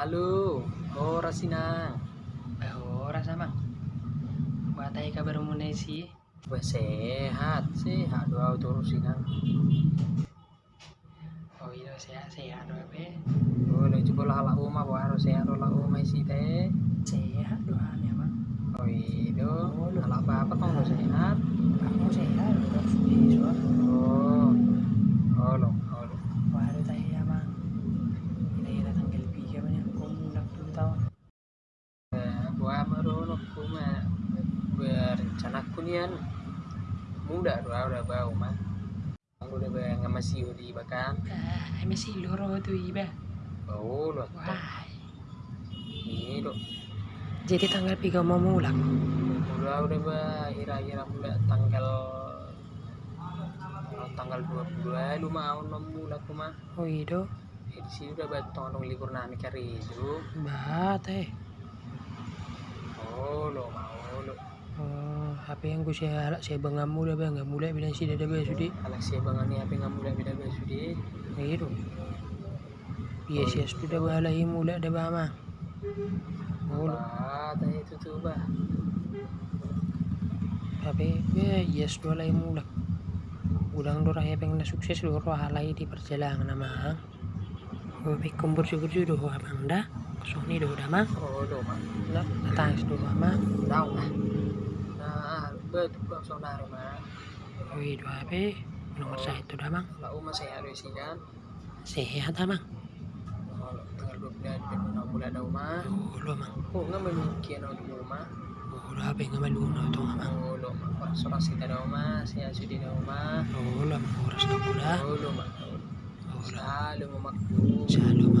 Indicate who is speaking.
Speaker 1: Halo, oh Rasina. Eh, ora
Speaker 2: samang. Batai kabar ne sih? Sehat, sehat doa untuk Rasina.
Speaker 1: Oh iya sehat sehat doa be.
Speaker 2: Oh, lo coba lah lah uma bo harus sehat lah rumah isi teh.
Speaker 1: Sehat
Speaker 2: doa ni apa? Oh iya, oh, lah apa-apa kunian muda udah bau mah. Aku udah bayang masih di bahkan.
Speaker 1: Ah, masih loro tuh iba.
Speaker 2: Bau lo. Ini lo.
Speaker 1: Jadi tanggal tiga mau mulak.
Speaker 2: Udah udah bah kira-kira mulai tanggal tanggal 22 lu mau enam bulan aku mah
Speaker 1: Oh iya
Speaker 2: eh, di sini udah batong nong libur nani kari itu
Speaker 1: Bat eh.
Speaker 2: oh lo mau lo
Speaker 1: Apa yang gue saya saya bangga muda bang. Nggak mulai bilang sih ada bang sudi.
Speaker 2: anak siya bangan ni apa nggak mulai beda beda sudi?
Speaker 1: Iya Iya sih sudah balai mulai ada bama. Oh,
Speaker 2: bah tadi itu tuh bah
Speaker 1: tapi ya yes dua lagi mulak. Udang dorah ya pengen sukses doro halai di perjalanan nama gue baik kumpul syukur juga doh abang dah. Kosong nih doh mah
Speaker 2: oh lo mah
Speaker 1: dah datang doh mah
Speaker 2: tahu lah nah betul saudara
Speaker 1: wih doh apa nomor saya itu dah mang
Speaker 2: saya harus sih kan?
Speaker 1: Sehat mang
Speaker 2: oh tanggal dua bulan enam bulan ada
Speaker 1: oh mang
Speaker 2: oh nggak
Speaker 1: oh lo apa yang nggak mang
Speaker 2: oh ada saya sudi ada
Speaker 1: oh
Speaker 2: oh
Speaker 1: oh